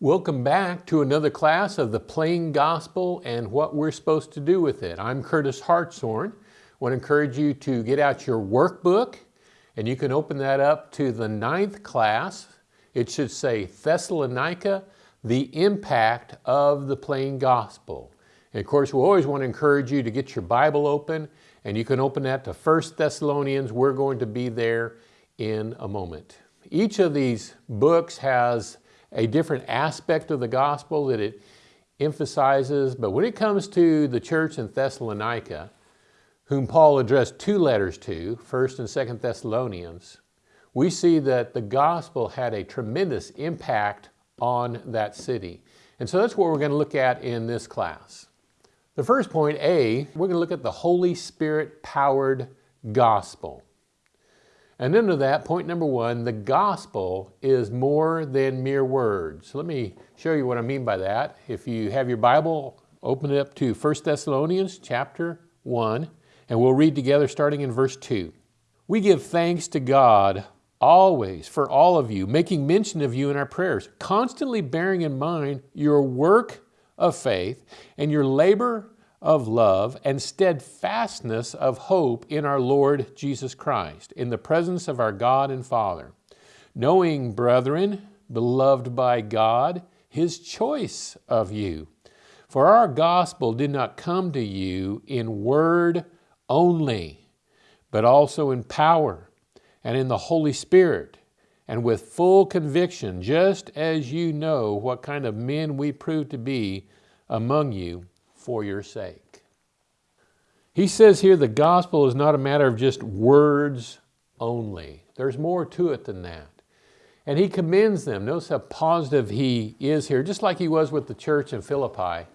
Welcome back to another class of the plain gospel and what we're supposed to do with it. I'm Curtis Hartshorn. I want to encourage you to get out your workbook and you can open that up to the ninth class. It should say Thessalonica, the impact of the plain gospel. And of course, we always want to encourage you to get your Bible open and you can open that to 1 Thessalonians. We're going to be there in a moment. Each of these books has a different aspect of the gospel that it emphasizes, but when it comes to the church in Thessalonica, whom Paul addressed two letters to, 1st and 2nd Thessalonians, we see that the gospel had a tremendous impact on that city. And so that's what we're going to look at in this class. The first point, A, we're going to look at the Holy Spirit powered gospel. And under that, point number one, the gospel is more than mere words. Let me show you what I mean by that. If you have your Bible, open it up to 1 Thessalonians chapter 1, and we'll read together starting in verse 2. We give thanks to God always for all of you, making mention of you in our prayers, constantly bearing in mind your work of faith and your labor of love and steadfastness of hope in our Lord Jesus Christ, in the presence of our God and Father. Knowing, brethren, beloved by God, His choice of you. For our gospel did not come to you in word only, but also in power and in the Holy Spirit and with full conviction, just as you know what kind of men we prove to be among you for your sake. He says here the gospel is not a matter of just words only. There's more to it than that. And he commends them. Notice how positive he is here, just like he was with the church in Philippi.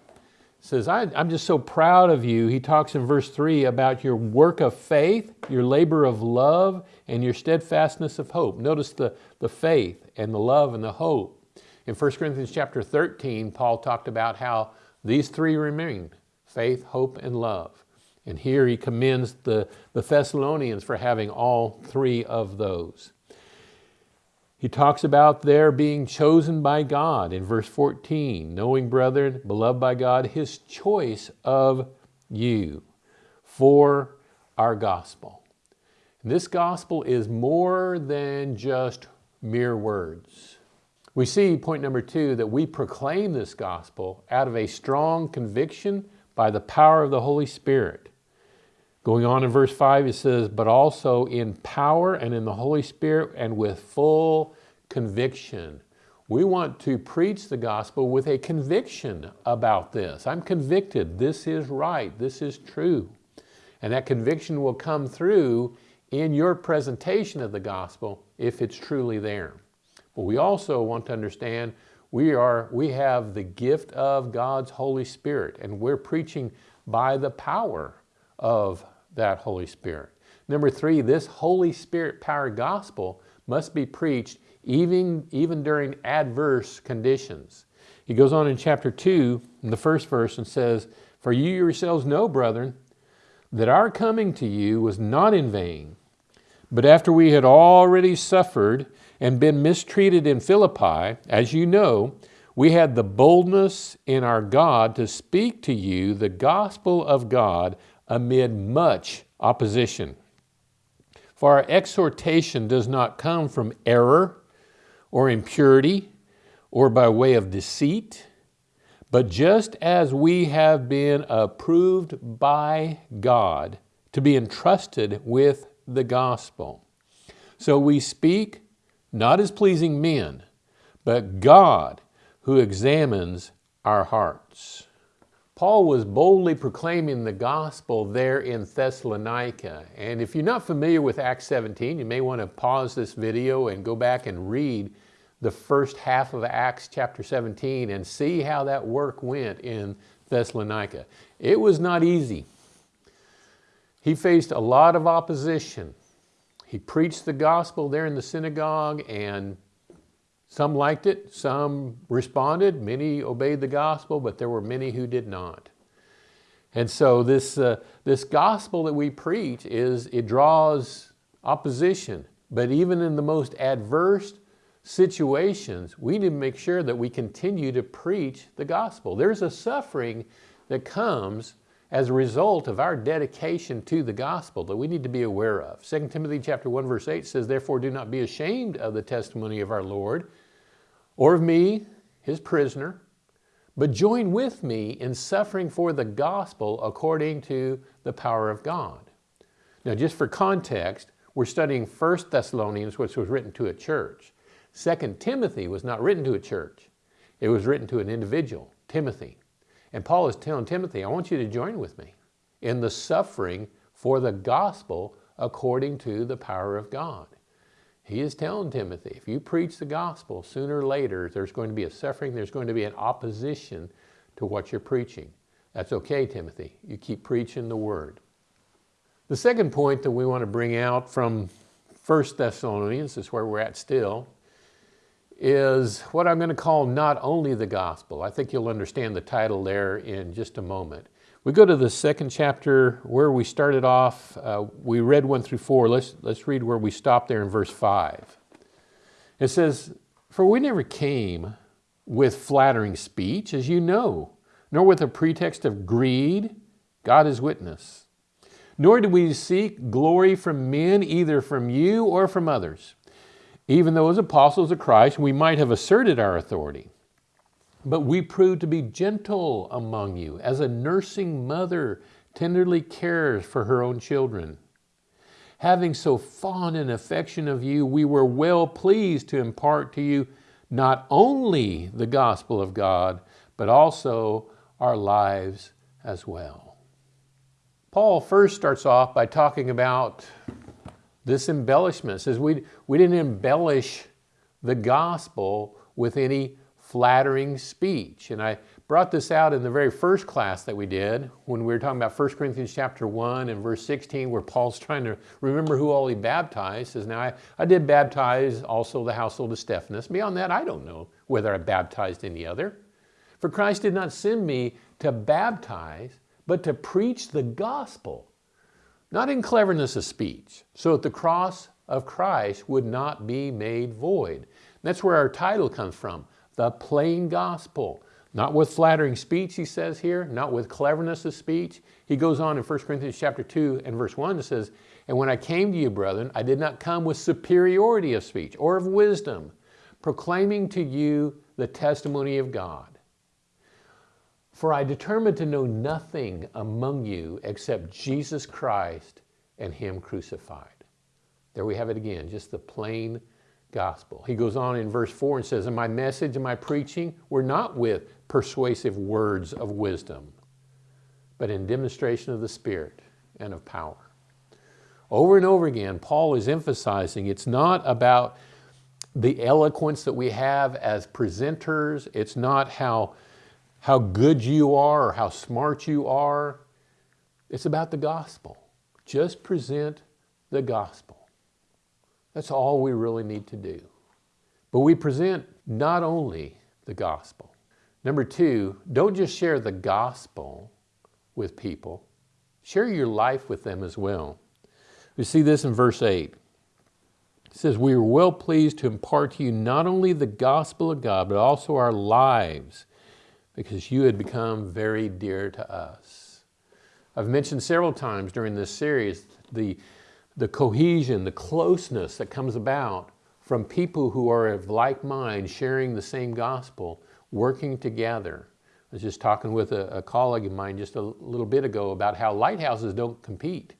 He says, I, am just so proud of you. He talks in verse 3 about your work of faith, your labor of love, and your steadfastness of hope. Notice the, the faith and the love and the hope. In 1 Corinthians chapter 13, Paul talked about how these three remain, faith, hope, and love. And here he commends the, the Thessalonians for having all three of those. He talks about their being chosen by God in verse 14, knowing, brethren, beloved by God, his choice of you for our gospel. And this gospel is more than just mere words. We see, point number two, that we proclaim this gospel out of a strong conviction by the power of the Holy Spirit. Going on in verse 5, it says, but also in power and in the Holy Spirit and with full conviction. We want to preach the gospel with a conviction about this. I'm convicted. This is right. This is true. And that conviction will come through in your presentation of the gospel if it's truly there. But we also want to understand we, are, we have the gift of God's Holy Spirit and we're preaching by the power of that Holy Spirit. Number three, this Holy Spirit powered gospel must be preached even, even during adverse conditions. He goes on in chapter 2, in the first verse, and says, For you yourselves know, brethren, that our coming to you was not in vain, but after we had already suffered and been mistreated in Philippi, as you know, we had the boldness in our God to speak to you the gospel of God amid much opposition. For our exhortation does not come from error or impurity or by way of deceit, but just as we have been approved by God to be entrusted with the gospel. So we speak not as pleasing men, but God who examines our hearts. Paul was boldly proclaiming the gospel there in Thessalonica. And if you're not familiar with Acts 17, you may want to pause this video and go back and read the first half of Acts chapter 17 and see how that work went in Thessalonica. It was not easy. He faced a lot of opposition. He preached the gospel there in the synagogue and some liked it, some responded, many obeyed the gospel, but there were many who did not. And so this, uh, this gospel that we preach is, it draws opposition, but even in the most adverse situations, we need to make sure that we continue to preach the gospel. There's a suffering that comes as a result of our dedication to the gospel that we need to be aware of. 2 Timothy chapter 1 verse 8 says, Therefore do not be ashamed of the testimony of our Lord, or of me, his prisoner, but join with me in suffering for the gospel according to the power of God. Now just for context, we're studying 1 Thessalonians, which was written to a church. 2 Timothy was not written to a church. It was written to an individual, Timothy. And Paul is telling Timothy, I want you to join with me in the suffering for the gospel according to the power of God. He is telling Timothy, if you preach the gospel, sooner or later, there's going to be a suffering, there's going to be an opposition to what you're preaching. That's okay, Timothy. You keep preaching the word. The second point that we want to bring out from 1 Thessalonians, is where we're at still, is what I'm going to call not only the gospel. I think you'll understand the title there in just a moment. We go to the second chapter where we started off. Uh, we read one through four. Let's, let's read where we stopped there in verse five. It says, For we never came with flattering speech, as you know, nor with a pretext of greed, God is witness. Nor did we seek glory from men, either from you or from others even though as apostles of Christ we might have asserted our authority. But we proved to be gentle among you, as a nursing mother tenderly cares for her own children. Having so fond an affection of you, we were well pleased to impart to you not only the gospel of God, but also our lives as well. Paul first starts off by talking about this embellishment. says we, we didn't embellish the gospel with any flattering speech. And I brought this out in the very first class that we did when we were talking about 1 Corinthians chapter 1 and verse 16 where Paul's trying to remember who all he baptized. Says, now I, I did baptize also the household of Stephanus. Beyond that, I don't know whether I baptized any other. For Christ did not send me to baptize, but to preach the gospel not in cleverness of speech, so that the cross of Christ would not be made void. That's where our title comes from, the plain gospel. Not with flattering speech, he says here, not with cleverness of speech. He goes on in 1 Corinthians chapter 2 and verse 1 and says, And when I came to you, brethren, I did not come with superiority of speech or of wisdom, proclaiming to you the testimony of God. For I determined to know nothing among you except Jesus Christ and Him crucified. There we have it again, just the plain gospel. He goes on in verse 4 and says, And my message and my preaching were not with persuasive words of wisdom, but in demonstration of the Spirit and of power. Over and over again, Paul is emphasizing it's not about the eloquence that we have as presenters, it's not how how good you are or how smart you are. It's about the gospel. Just present the gospel. That's all we really need to do. But we present not only the gospel. Number two, don't just share the gospel with people, share your life with them as well. We see this in verse 8. It says, We are well pleased to impart to you not only the gospel of God, but also our lives because you had become very dear to us. I've mentioned several times during this series the, the cohesion, the closeness that comes about from people who are of like mind, sharing the same gospel, working together. I was just talking with a, a colleague of mine just a little bit ago about how lighthouses don't compete.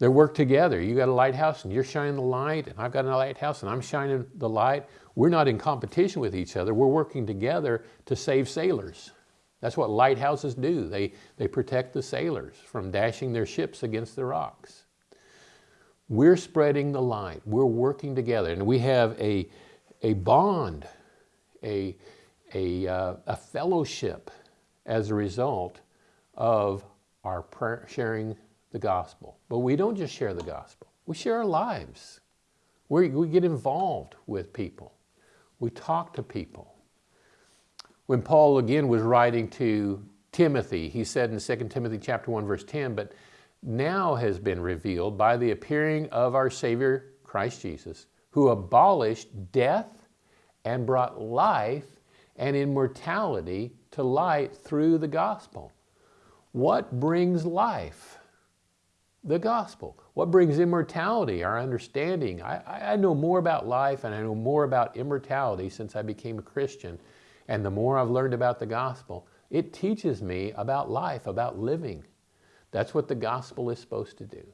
They work together. You got a lighthouse and you're shining the light, and I've got a lighthouse and I'm shining the light. We're not in competition with each other. We're working together to save sailors. That's what lighthouses do. They, they protect the sailors from dashing their ships against the rocks. We're spreading the light. We're working together. And we have a, a bond, a, a, uh, a fellowship as a result of our prayer, sharing the gospel. But we don't just share the gospel. We share our lives. we we get involved with people. We talk to people. When Paul again was writing to Timothy, he said in 2 Timothy chapter 1 verse 10, but now has been revealed by the appearing of our Savior Christ Jesus, who abolished death and brought life and immortality to light through the gospel. What brings life? The gospel. What brings immortality? Our understanding. I, I know more about life and I know more about immortality since I became a Christian. And the more I've learned about the gospel, it teaches me about life, about living. That's what the gospel is supposed to do.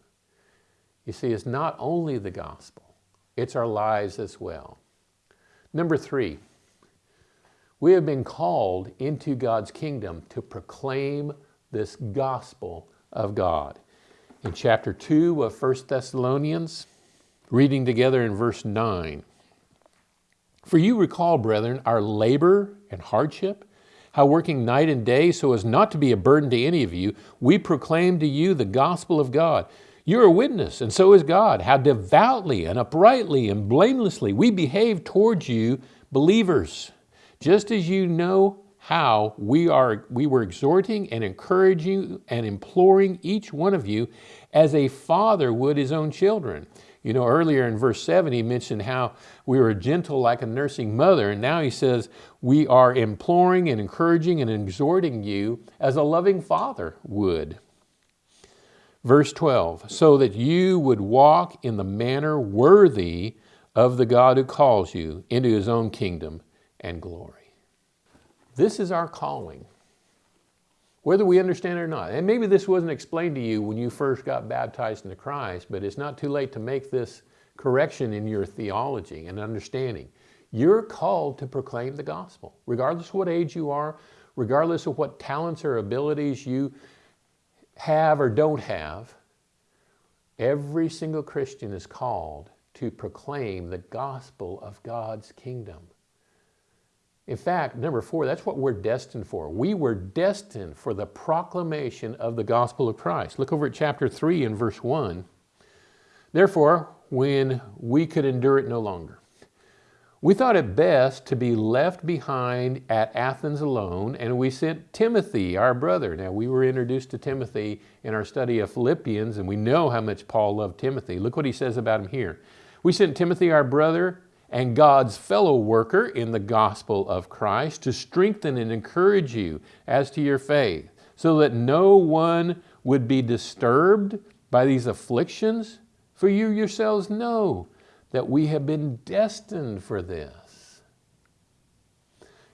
You see, it's not only the gospel, it's our lives as well. Number three, we have been called into God's kingdom to proclaim this gospel of God. In chapter 2 of 1 Thessalonians, reading together in verse 9. For you recall, brethren, our labor and hardship, how working night and day so as not to be a burden to any of you, we proclaim to you the gospel of God. You're a witness, and so is God, how devoutly and uprightly and blamelessly we behave towards you, believers, just as you know how we, are, we were exhorting and encouraging and imploring each one of you as a father would his own children. You know, earlier in verse 7, he mentioned how we were gentle like a nursing mother, and now he says, we are imploring and encouraging and exhorting you as a loving father would. Verse 12, so that you would walk in the manner worthy of the God who calls you into his own kingdom and glory. This is our calling, whether we understand it or not. And maybe this wasn't explained to you when you first got baptized into Christ, but it's not too late to make this correction in your theology and understanding. You're called to proclaim the gospel, regardless of what age you are, regardless of what talents or abilities you have or don't have. Every single Christian is called to proclaim the gospel of God's kingdom. In fact, number four, that's what we're destined for. We were destined for the proclamation of the gospel of Christ. Look over at chapter 3 and verse 1. Therefore, when we could endure it no longer, we thought it best to be left behind at Athens alone, and we sent Timothy, our brother. Now, we were introduced to Timothy in our study of Philippians, and we know how much Paul loved Timothy. Look what he says about him here. We sent Timothy, our brother, and God's fellow worker in the gospel of Christ to strengthen and encourage you as to your faith, so that no one would be disturbed by these afflictions, for you yourselves know that we have been destined for this.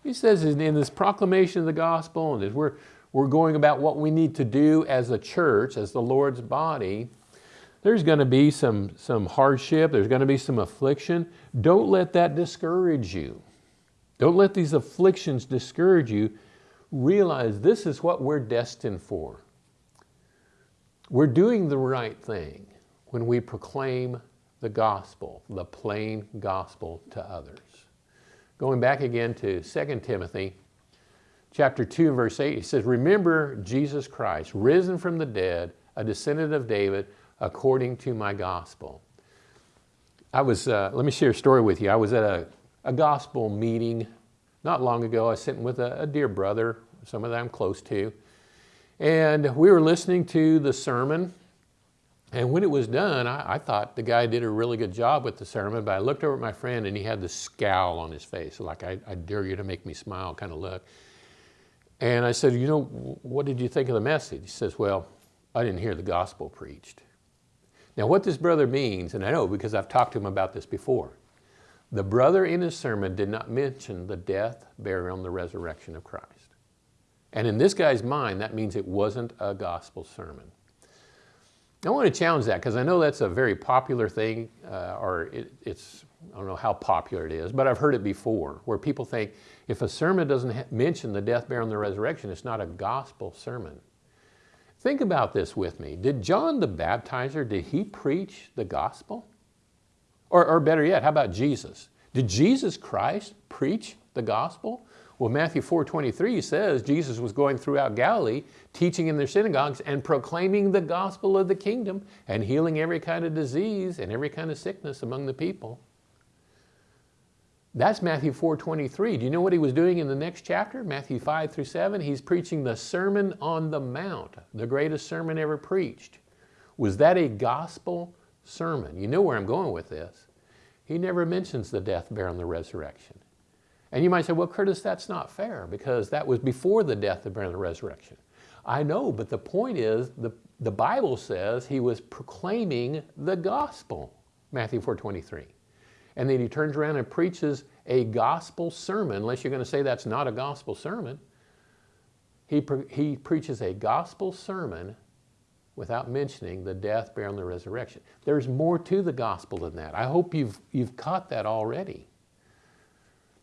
He says in this proclamation of the gospel, and as we're, we're going about what we need to do as a church, as the Lord's body, there's going to be some, some hardship, there's going to be some affliction. Don't let that discourage you. Don't let these afflictions discourage you. Realize this is what we're destined for. We're doing the right thing when we proclaim the gospel, the plain gospel to others. Going back again to 2 Timothy chapter 2 verse 8, he says, Remember Jesus Christ, risen from the dead, a descendant of David, according to my gospel. I was, uh, let me share a story with you. I was at a, a gospel meeting not long ago. I was sitting with a, a dear brother, someone that I'm close to, and we were listening to the sermon. And when it was done, I, I, thought the guy did a really good job with the sermon, but I looked over at my friend and he had this scowl on his face, like I, I dare you to make me smile kind of look. And I said, you know, what did you think of the message? He says, well, I didn't hear the gospel preached. Now what this brother means, and I know because I've talked to him about this before, the brother in his sermon did not mention the death, burial, and the resurrection of Christ. And in this guy's mind, that means it wasn't a gospel sermon. I want to challenge that because I know that's a very popular thing, uh, or it, it's, I don't know how popular it is, but I've heard it before, where people think if a sermon doesn't mention the death, burial, and the resurrection, it's not a gospel sermon. Think about this with me. Did John the Baptizer, did he preach the gospel? Or, or better yet, how about Jesus? Did Jesus Christ preach the gospel? Well, Matthew 4.23 says Jesus was going throughout Galilee, teaching in their synagogues and proclaiming the gospel of the kingdom and healing every kind of disease and every kind of sickness among the people. That's Matthew 4.23. Do you know what he was doing in the next chapter, Matthew 5 through 7? He's preaching the Sermon on the Mount, the greatest sermon ever preached. Was that a gospel sermon? You know where I'm going with this. He never mentions the death, burial, and the resurrection. And you might say, well, Curtis, that's not fair because that was before the death, the burial, and the resurrection. I know, but the point is the, the Bible says he was proclaiming the gospel, Matthew 4.23. And then he turns around and preaches a gospel sermon, unless you're going to say that's not a gospel sermon. He, pre he preaches a gospel sermon without mentioning the death, burial, and the resurrection. There's more to the gospel than that. I hope you've, you've caught that already.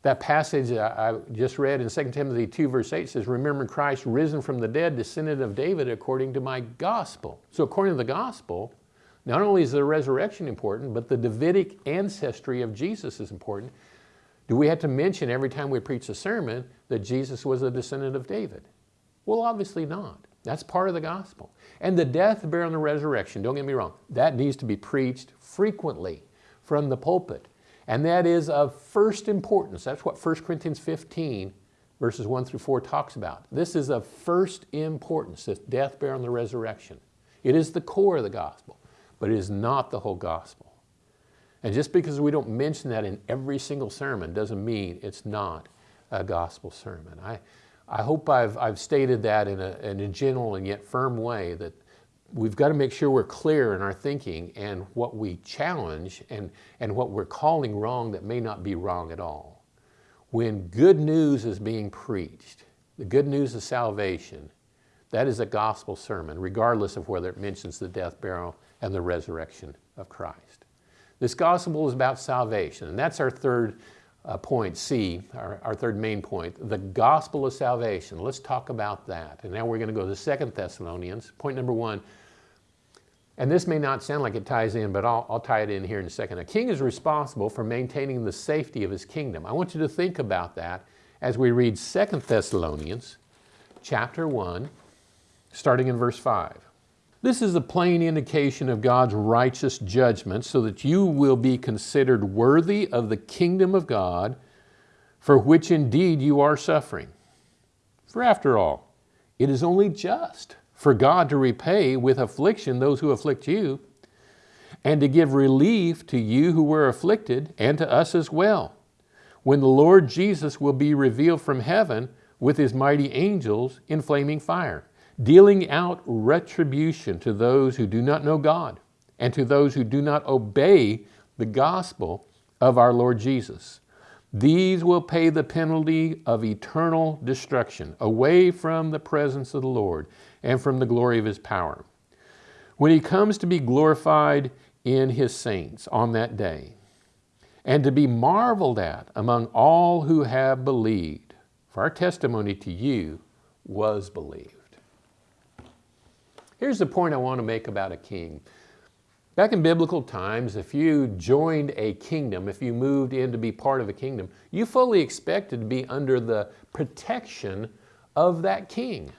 That passage I just read in 2 Timothy 2 verse 8 says, remember Christ risen from the dead, descendant of David according to my gospel. So according to the gospel, not only is the resurrection important, but the Davidic ancestry of Jesus is important. Do we have to mention every time we preach a sermon that Jesus was a descendant of David? Well, obviously not. That's part of the gospel. And the death, burial, and the resurrection, don't get me wrong, that needs to be preached frequently from the pulpit. And that is of first importance. That's what 1 Corinthians 15 verses 1 through 4 talks about. This is of first importance, this death, burial, and the resurrection. It is the core of the gospel, but it is not the whole gospel. And just because we don't mention that in every single sermon doesn't mean it's not a gospel sermon. I, I hope I've, I've stated that in a, in a general and yet firm way that we've got to make sure we're clear in our thinking and what we challenge and, and what we're calling wrong that may not be wrong at all. When good news is being preached, the good news of salvation, that is a gospel sermon, regardless of whether it mentions the death, burial, and the resurrection of Christ. This gospel is about salvation, and that's our third uh, point, C, our, our third main point, the gospel of salvation. Let's talk about that. And now we're going to go to Second Thessalonians. Point number one, and this may not sound like it ties in, but I'll, I'll tie it in here in a second. A king is responsible for maintaining the safety of his kingdom. I want you to think about that as we read Second Thessalonians chapter 1, starting in verse 5. This is a plain indication of God's righteous judgment so that you will be considered worthy of the kingdom of God for which indeed you are suffering. For after all, it is only just for God to repay with affliction those who afflict you, and to give relief to you who were afflicted, and to us as well, when the Lord Jesus will be revealed from heaven with his mighty angels in flaming fire, dealing out retribution to those who do not know God, and to those who do not obey the gospel of our Lord Jesus. These will pay the penalty of eternal destruction away from the presence of the Lord and from the glory of his power. When he comes to be glorified in his saints on that day, and to be marveled at among all who have believed, for our testimony to you was believed. Here's the point I want to make about a king. Back in biblical times, if you joined a kingdom, if you moved in to be part of a kingdom, you fully expected to be under the protection of that king.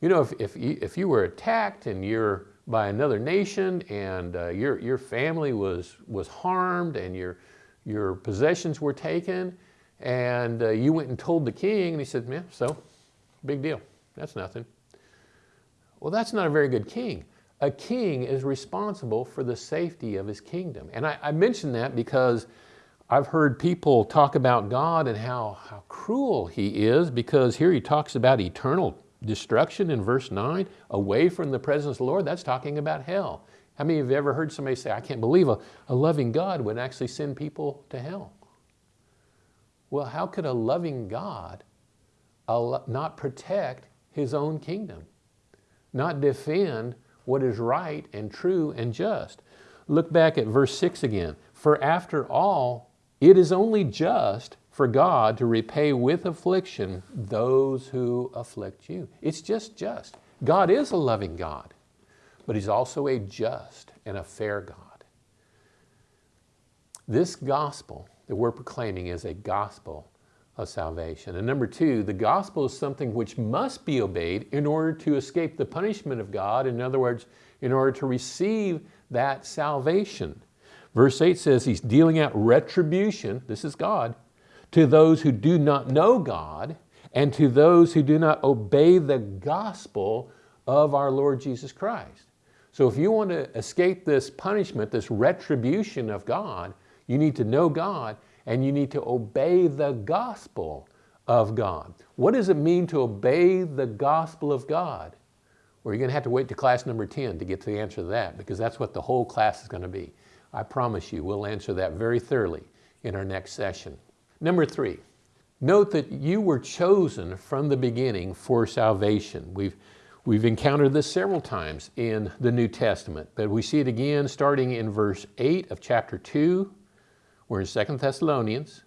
You know, if, if, you, if you were attacked and you're by another nation and uh, your, your family was, was harmed and your, your possessions were taken and uh, you went and told the king and he said, yeah, so, big deal, that's nothing. Well, that's not a very good king. A king is responsible for the safety of his kingdom. And I, I mention that because I've heard people talk about God and how, how cruel he is because here he talks about eternal destruction in verse 9, away from the presence of the Lord, that's talking about hell. How many of you have ever heard somebody say, I can't believe a, a loving God would actually send people to hell? Well, how could a loving God not protect his own kingdom? Not defend what is right and true and just? Look back at verse 6 again. For after all, it is only just for God to repay with affliction those who afflict you. It's just just. God is a loving God, but He's also a just and a fair God. This gospel that we're proclaiming is a gospel of salvation. And number two, the gospel is something which must be obeyed in order to escape the punishment of God. In other words, in order to receive that salvation. Verse 8 says he's dealing out retribution, this is God, to those who do not know God and to those who do not obey the gospel of our Lord Jesus Christ. So if you want to escape this punishment, this retribution of God, you need to know God and you need to obey the gospel of God. What does it mean to obey the gospel of God? Well, you're going to have to wait to class number 10 to get to the answer to that because that's what the whole class is going to be. I promise you, we'll answer that very thoroughly in our next session. Number three, note that you were chosen from the beginning for salvation. We've, we've encountered this several times in the New Testament, but we see it again starting in verse 8 of chapter 2. We're in Second Thessalonians.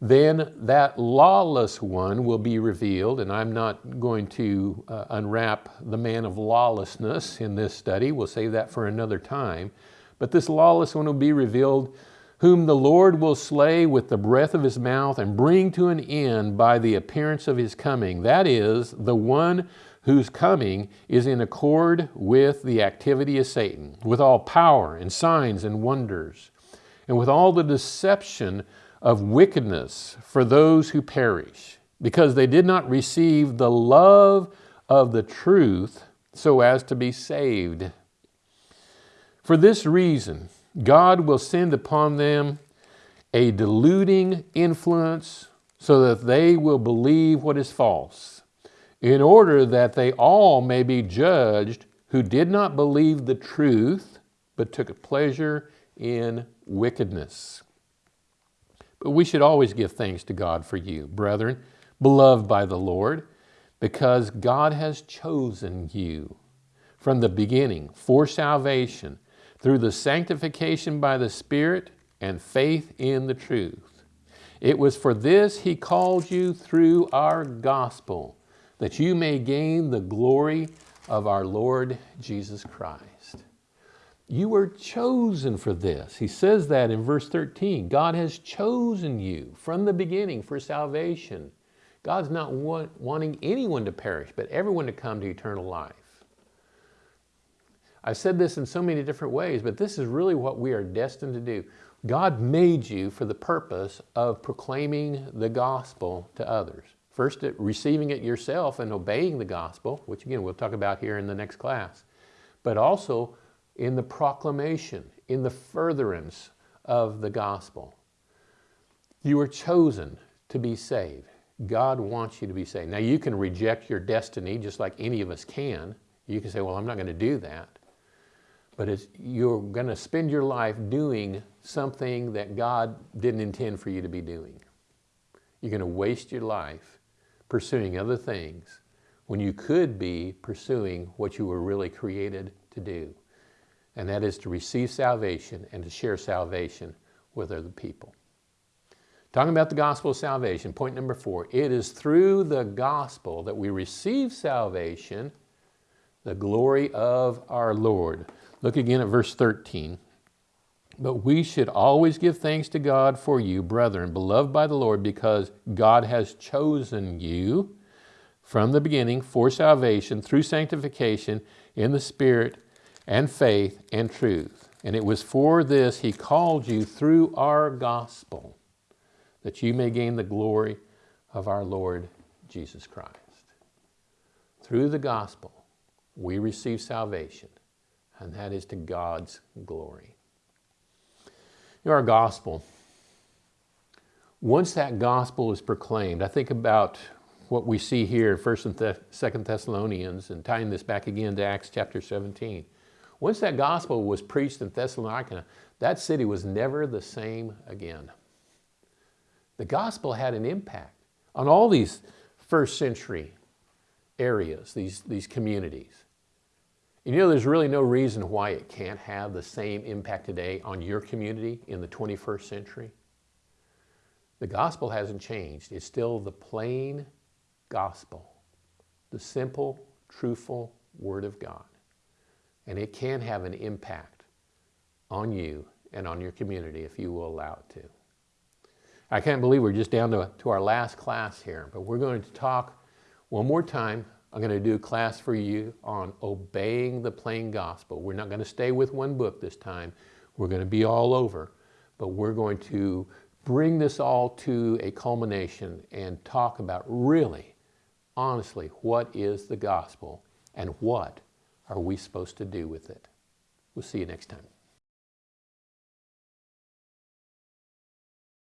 Then that lawless one will be revealed, and I'm not going to uh, unwrap the man of lawlessness in this study. We'll save that for another time. But this lawless one will be revealed, whom the Lord will slay with the breath of his mouth and bring to an end by the appearance of his coming. That is, the one whose coming is in accord with the activity of Satan, with all power and signs and wonders, and with all the deception of wickedness for those who perish, because they did not receive the love of the truth so as to be saved. For this reason, God will send upon them a deluding influence so that they will believe what is false, in order that they all may be judged who did not believe the truth, but took pleasure in wickedness. But we should always give thanks to God for you, brethren, beloved by the Lord, because God has chosen you from the beginning for salvation through the sanctification by the Spirit and faith in the truth. It was for this He called you through our gospel, that you may gain the glory of our Lord Jesus Christ. You were chosen for this. He says that in verse 13. God has chosen you from the beginning for salvation. God's not want, wanting anyone to perish, but everyone to come to eternal life. I've said this in so many different ways, but this is really what we are destined to do. God made you for the purpose of proclaiming the gospel to others. First, receiving it yourself and obeying the gospel, which again we'll talk about here in the next class, but also in the proclamation, in the furtherance of the gospel. You are chosen to be saved. God wants you to be saved. Now you can reject your destiny just like any of us can. You can say, well, I'm not going to do that. But you're going to spend your life doing something that God didn't intend for you to be doing. You're going to waste your life pursuing other things when you could be pursuing what you were really created to do and that is to receive salvation and to share salvation with other people. Talking about the gospel of salvation, point number four, it is through the gospel that we receive salvation, the glory of our Lord. Look again at verse 13. But we should always give thanks to God for you, brethren, beloved by the Lord, because God has chosen you from the beginning for salvation through sanctification in the Spirit and faith and truth. And it was for this he called you through our gospel, that you may gain the glory of our Lord Jesus Christ. Through the gospel, we receive salvation, and that is to God's glory. You know, our gospel, once that gospel is proclaimed, I think about what we see here in 1st and 2nd Thessalonians and tying this back again to Acts chapter 17. Once that gospel was preached in Thessalonica, that city was never the same again. The gospel had an impact on all these first century areas, these, these communities. And you know, there's really no reason why it can't have the same impact today on your community in the 21st century. The gospel hasn't changed. It's still the plain gospel, the simple, truthful Word of God. And it can have an impact on you and on your community if you will allow it to. I can't believe we're just down to, to our last class here, but we're going to talk one more time. I'm going to do a class for you on obeying the plain gospel. We're not going to stay with one book this time. We're going to be all over, but we're going to bring this all to a culmination and talk about really, honestly, what is the gospel and what are we supposed to do with it? We'll see you next time.